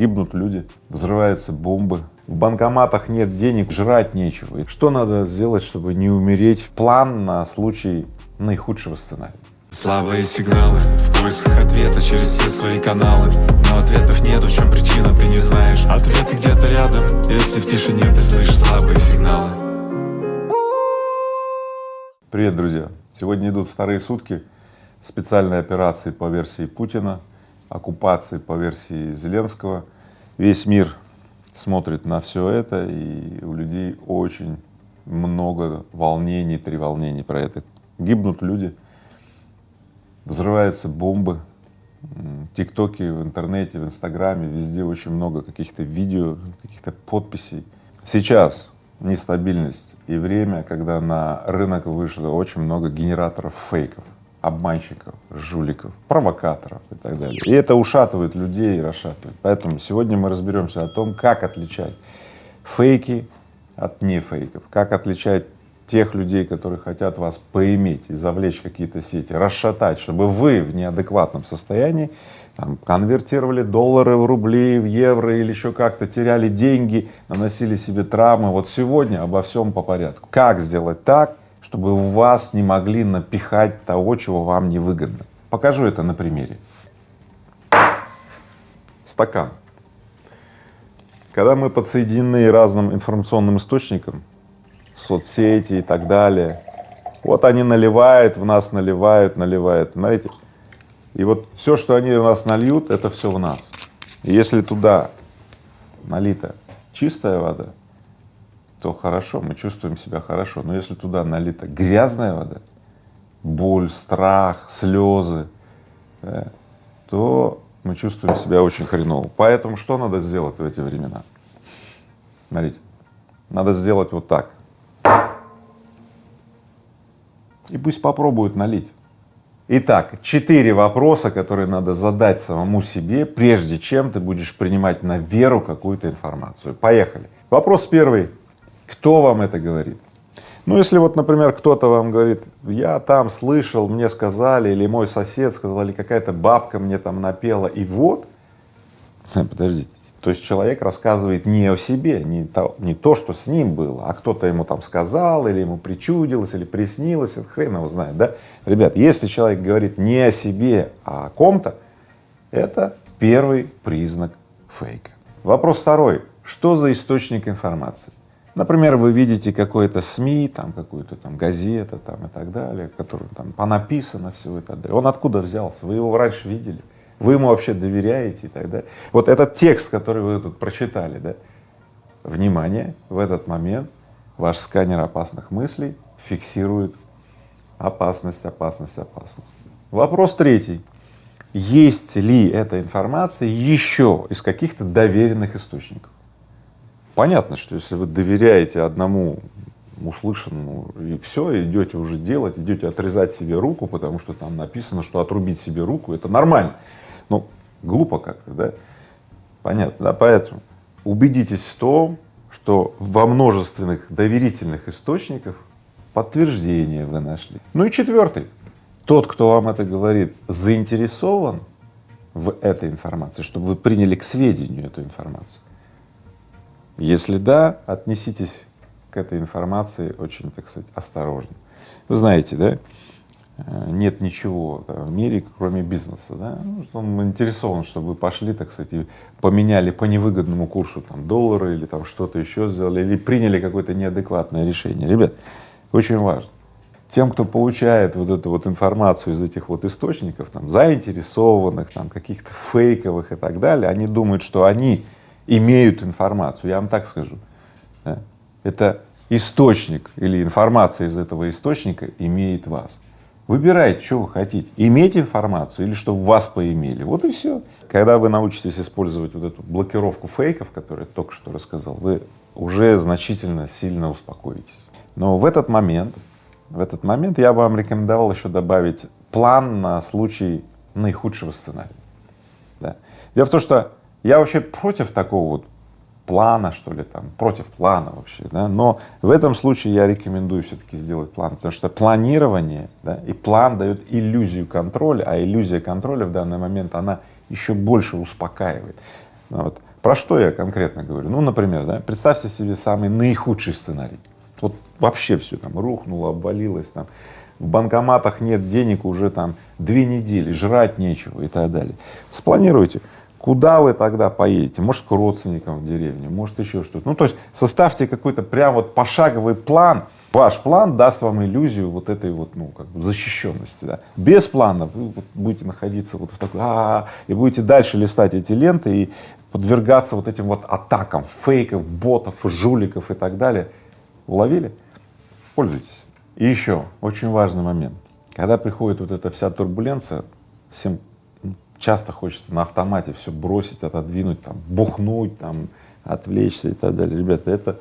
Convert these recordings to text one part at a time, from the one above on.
гибнут люди, взрываются бомбы, в банкоматах нет денег, жрать нечего. И что надо сделать, чтобы не умереть? План на случай наихудшего сценария. Слабые сигналы в поисках ответа через все свои каналы Но ответов нет, в чем причина, ты не знаешь Ответы где-то рядом, если в тишине ты слышишь слабые сигналы Привет, друзья! Сегодня идут вторые сутки специальной операции по версии Путина, оккупации по версии Зеленского. Весь мир смотрит на все это, и у людей очень много волнений, треволнений про это. Гибнут люди, взрываются бомбы, тиктоки в интернете, в инстаграме, везде очень много каких-то видео, каких-то подписей. Сейчас нестабильность и время, когда на рынок вышло очень много генераторов фейков, обманщиков, жуликов, провокаторов и так далее. И это ушатывает людей и расшатывает. Поэтому сегодня мы разберемся о том, как отличать фейки от нефейков, как отличать тех людей, которые хотят вас поиметь и завлечь какие-то сети, расшатать, чтобы вы в неадекватном состоянии там, конвертировали доллары в рубли, в евро или еще как-то теряли деньги, наносили себе травмы. Вот сегодня обо всем по порядку. Как сделать так, чтобы вас не могли напихать того, чего вам не выгодно. Покажу это на примере. Стакан. Когда мы подсоединены разным информационным источникам, соцсети и так далее, вот они наливают, в нас наливают, наливают, знаете, и вот все, что они в нас нальют, это все в нас. И если туда налита чистая вода, то хорошо, мы чувствуем себя хорошо. Но если туда налита грязная вода, боль, страх, слезы, да, то мы чувствуем себя очень хреново. Поэтому что надо сделать в эти времена? Смотрите, надо сделать вот так. И пусть попробуют налить. Итак, четыре вопроса, которые надо задать самому себе, прежде чем ты будешь принимать на веру какую-то информацию. Поехали. Вопрос первый. Кто вам это говорит? Ну, если вот, например, кто-то вам говорит, я там слышал, мне сказали, или мой сосед сказал, или какая-то бабка мне там напела, и вот, подождите, то есть человек рассказывает не о себе, не то, не то, что с ним было, а кто-то ему там сказал, или ему причудилось, или приснилось, это хрен его знает, да? Ребят, если человек говорит не о себе, а о ком-то, это первый признак фейка. Вопрос второй. Что за источник информации? Например, вы видите какой-то СМИ, там какую-то там газета там и так далее, который там понаписано все далее. Он откуда взялся? Вы его раньше видели? Вы ему вообще доверяете и так далее? Вот этот текст, который вы тут прочитали, да, внимание, в этот момент ваш сканер опасных мыслей фиксирует опасность, опасность, опасность. Вопрос третий. Есть ли эта информация еще из каких-то доверенных источников? Понятно, что если вы доверяете одному услышанному и все, идете уже делать, идете отрезать себе руку, потому что там написано, что отрубить себе руку это нормально. Ну, глупо как-то, да? Понятно, да? Поэтому убедитесь в том, что во множественных доверительных источниках подтверждение вы нашли. Ну и четвертый. Тот, кто вам это говорит, заинтересован в этой информации, чтобы вы приняли к сведению эту информацию. Если да, отнеситесь к этой информации очень, так сказать, осторожно. Вы знаете, да, э, нет ничего да, в мире, кроме бизнеса, да, ну, он интересован, чтобы вы пошли, так сказать, и поменяли по невыгодному курсу там доллары или там что-то еще сделали, или приняли какое-то неадекватное решение. Ребят, очень важно. Тем, кто получает вот эту вот информацию из этих вот источников, там, заинтересованных, там, каких-то фейковых и так далее, они думают, что они имеют информацию, я вам так скажу. Да? Это источник или информация из этого источника имеет вас. Выбирайте, что вы хотите, иметь информацию или чтобы вас поимели, вот и все. Когда вы научитесь использовать вот эту блокировку фейков, которую я только что рассказал, вы уже значительно сильно успокоитесь. Но в этот момент, в этот момент я бы вам рекомендовал еще добавить план на случай наихудшего сценария. Да. Дело в том, что я вообще против такого вот плана, что ли, там, против плана вообще, да, но в этом случае я рекомендую все-таки сделать план, потому что планирование, да, и план дает иллюзию контроля, а иллюзия контроля в данный момент, она еще больше успокаивает. Ну вот. Про что я конкретно говорю? Ну, например, да, представьте себе самый наихудший сценарий. Вот вообще все там рухнуло, обвалилось, там в банкоматах нет денег уже там две недели, жрать нечего и так далее. Спланируйте, куда вы тогда поедете, может к родственникам в деревню, может еще что-то. Ну то есть составьте какой-то прям вот пошаговый план, ваш план даст вам иллюзию вот этой вот, ну, как бы защищенности, да. Без плана вы будете находиться вот в такой, а, -а, -а и будете дальше листать эти ленты и подвергаться вот этим вот атакам фейков, ботов, жуликов и так далее. Уловили? Пользуйтесь. И еще очень важный момент. Когда приходит вот эта вся турбуленция, всем часто хочется на автомате все бросить, отодвинуть, там, бухнуть, там, отвлечься и так далее. Ребята, это,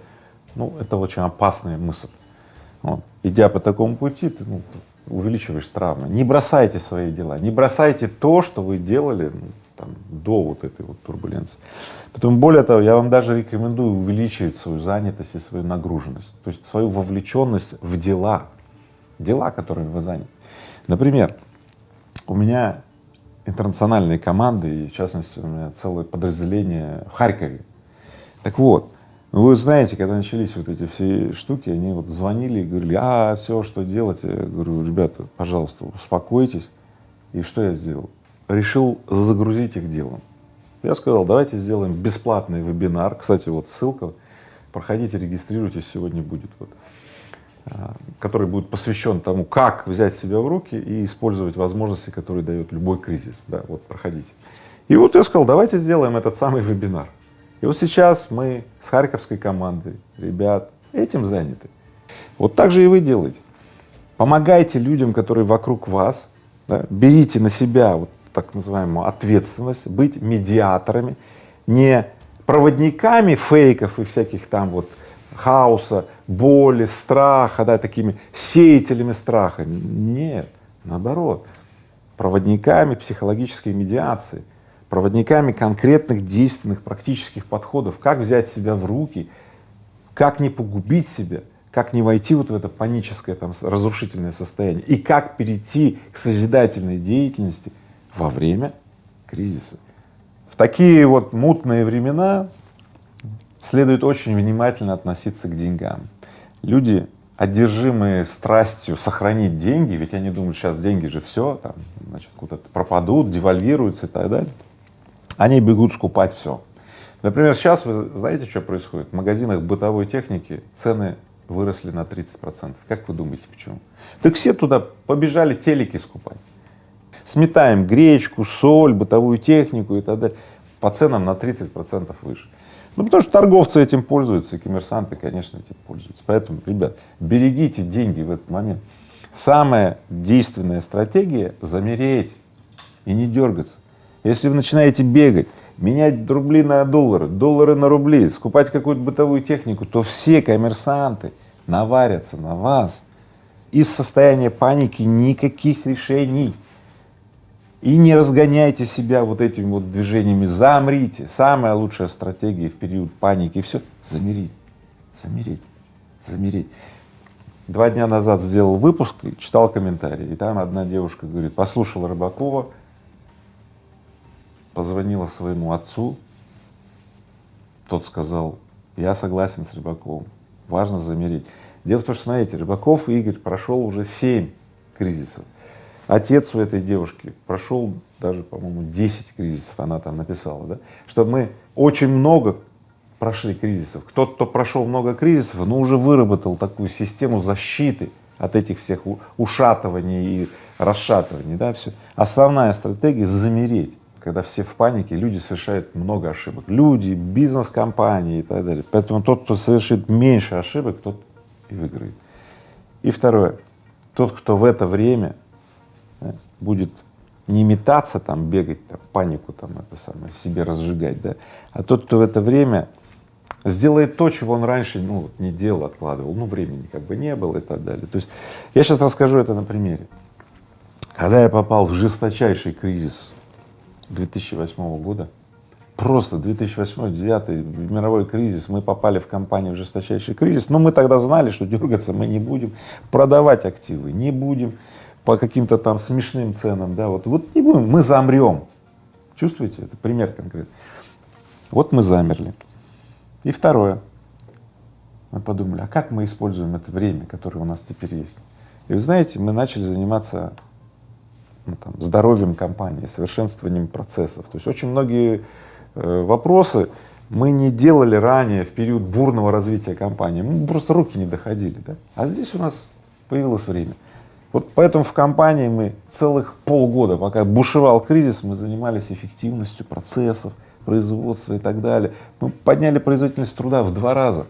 ну, это очень опасная мысль. Вот. Идя по такому пути, ты ну, увеличиваешь травмы. Не бросайте свои дела, не бросайте то, что вы делали ну, там, до вот этой вот турбуленции. Потом, более того, я вам даже рекомендую увеличивать свою занятость и свою нагруженность, то есть свою вовлеченность в дела, дела, которыми вы заняты. Например, у меня интернациональные команды, и в частности у меня целое подразделение в Харькове. Так вот, ну, вы знаете, когда начались вот эти все штуки, они вот звонили и говорили, а, все, что делать? Я говорю, ребята, пожалуйста, успокойтесь. И что я сделал? Решил загрузить их делом. Я сказал, давайте сделаем бесплатный вебинар. Кстати, вот ссылка, проходите, регистрируйтесь, сегодня будет вот, который будет посвящен тому, как взять себя в руки и использовать возможности, которые дает любой кризис. Да, вот проходите. И вот я сказал, давайте сделаем этот самый вебинар. И вот сейчас мы с харьковской командой, ребят, этим заняты. Вот так же и вы делаете. Помогайте людям, которые вокруг вас, да, берите на себя вот так называемую ответственность, быть медиаторами, не проводниками фейков и всяких там вот хаоса, боли, страха, да, такими сеятелями страха. Нет, наоборот, проводниками психологической медиации, проводниками конкретных действенных практических подходов, как взять себя в руки, как не погубить себя, как не войти вот в это паническое там разрушительное состояние и как перейти к созидательной деятельности во время кризиса. В такие вот мутные времена следует очень внимательно относиться к деньгам. Люди, одержимые страстью сохранить деньги, ведь они думают, сейчас деньги же все, там, значит, куда-то пропадут, девальвируются и так далее, они бегут скупать все. Например, сейчас вы знаете, что происходит? В магазинах бытовой техники цены выросли на 30 процентов. Как вы думаете, почему? Так все туда побежали телеки скупать. Сметаем гречку, соль, бытовую технику и так далее. По ценам на 30 процентов выше. Ну, потому что торговцы этим пользуются, и коммерсанты, конечно, этим пользуются. Поэтому, ребят, берегите деньги в этот момент. Самая действенная стратегия — замереть и не дергаться. Если вы начинаете бегать, менять рубли на доллары, доллары на рубли, скупать какую-то бытовую технику, то все коммерсанты наварятся на вас. Из состояния паники никаких решений. И не разгоняйте себя вот этими вот движениями, замрите. Самая лучшая стратегия в период паники, и все, замерить, замереть, замереть. Два дня назад сделал выпуск, читал комментарии, и там одна девушка говорит, послушала Рыбакова, позвонила своему отцу, тот сказал, я согласен с Рыбаковым, важно замереть. Дело в том, что, смотрите, Рыбаков Игорь прошел уже семь кризисов. Отец у этой девушки прошел даже, по-моему, 10 кризисов, она там написала, да, что мы очень много прошли кризисов. Кто-то, кто прошел много кризисов, но уже выработал такую систему защиты от этих всех ушатываний и расшатываний, да, все. Основная стратегия — замереть, когда все в панике, люди совершают много ошибок. Люди, бизнес-компании и так далее. Поэтому тот, кто совершит меньше ошибок, тот и выиграет. И второе, тот, кто в это время будет не метаться там, бегать, там, панику там это самое, в себе разжигать, да, а тот, кто в это время сделает то, чего он раньше ну, не делал, откладывал, ну, времени как бы не было и так далее. То есть я сейчас расскажу это на примере. Когда я попал в жесточайший кризис 2008 года, просто 2008-2009 мировой кризис, мы попали в компанию в жесточайший кризис, но мы тогда знали, что дергаться мы не будем, продавать активы не будем, по каким-то там смешным ценам, да, вот, вот не будем, мы замрем. Чувствуете? Это пример конкретный. Вот мы замерли. И второе. Мы подумали, а как мы используем это время, которое у нас теперь есть? И вы знаете, мы начали заниматься ну, там, здоровьем компании, совершенствованием процессов. То есть очень многие э, вопросы мы не делали ранее в период бурного развития компании, мы просто руки не доходили, да? а здесь у нас появилось время. Вот поэтому в компании мы целых полгода, пока бушевал кризис, мы занимались эффективностью процессов, производства и так далее. Мы подняли производительность труда в два раза.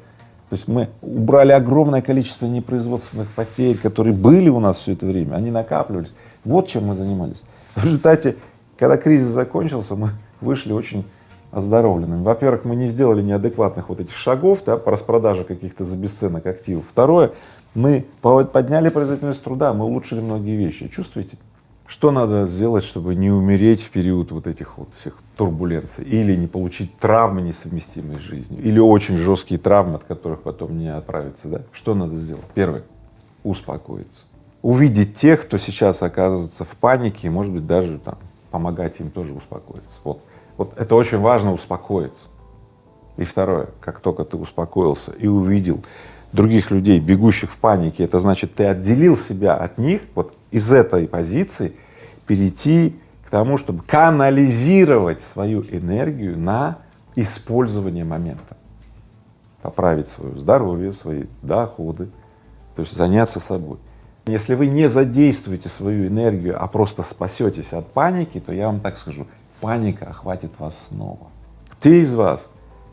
То есть мы убрали огромное количество непроизводственных потерь, которые были у нас все это время, они накапливались. Вот чем мы занимались. В результате, когда кризис закончился, мы вышли очень оздоровленными. Во-первых, мы не сделали неадекватных вот этих шагов да, по распродаже каких-то за бесценок активов. Второе, мы подняли производительность труда, мы улучшили многие вещи. Чувствуете? Что надо сделать, чтобы не умереть в период вот этих вот всех турбуленций, или не получить травмы, несовместимые с жизнью, или очень жесткие травмы, от которых потом не отправиться, да? Что надо сделать? Первое — успокоиться. Увидеть тех, кто сейчас оказывается в панике, и, может быть, даже там помогать им тоже успокоиться. Вот вот это очень важно успокоиться. И второе, как только ты успокоился и увидел других людей, бегущих в панике, это значит, ты отделил себя от них, вот из этой позиции перейти к тому, чтобы канализировать свою энергию на использование момента, поправить свое здоровье, свои доходы, то есть заняться собой. Если вы не задействуете свою энергию, а просто спасетесь от паники, то я вам так скажу, паника охватит вас снова. Те из вас,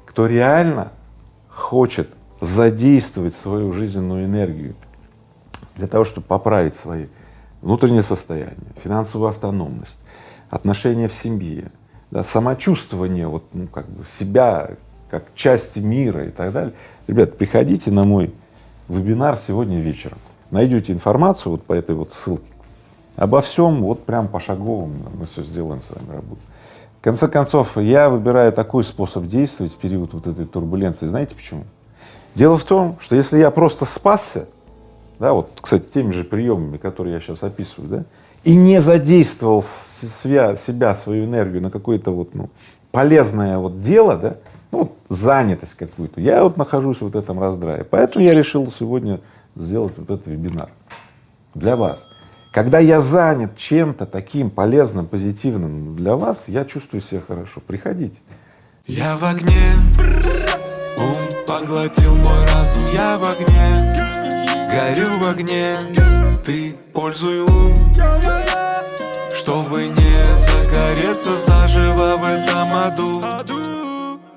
кто реально хочет задействовать свою жизненную энергию для того, чтобы поправить свои внутреннее состояние, финансовую автономность, отношения в семье, да, самочувствование вот, ну, как бы себя как части мира и так далее. Ребят, приходите на мой вебинар сегодня вечером, найдете информацию вот по этой вот ссылке, обо всем вот прям пошаговым мы все сделаем с вами работу конце концов, я выбираю такой способ действовать в период вот этой турбуленции. Знаете почему? Дело в том, что если я просто спасся, да, вот, кстати, теми же приемами, которые я сейчас описываю, да, и не задействовал себя, себя свою энергию на какое-то вот, ну, полезное вот дело, да, ну, вот занятость какую-то, я вот нахожусь в вот этом раздрае. Поэтому я решил сегодня сделать вот этот вебинар для вас. Когда я занят чем-то таким полезным, позитивным для вас, я чувствую себя хорошо. Приходите. Я в огне, ум поглотил мой разум, я в огне, горю в огне, ты пользуй ум, чтобы не загореться заживо в этом аду.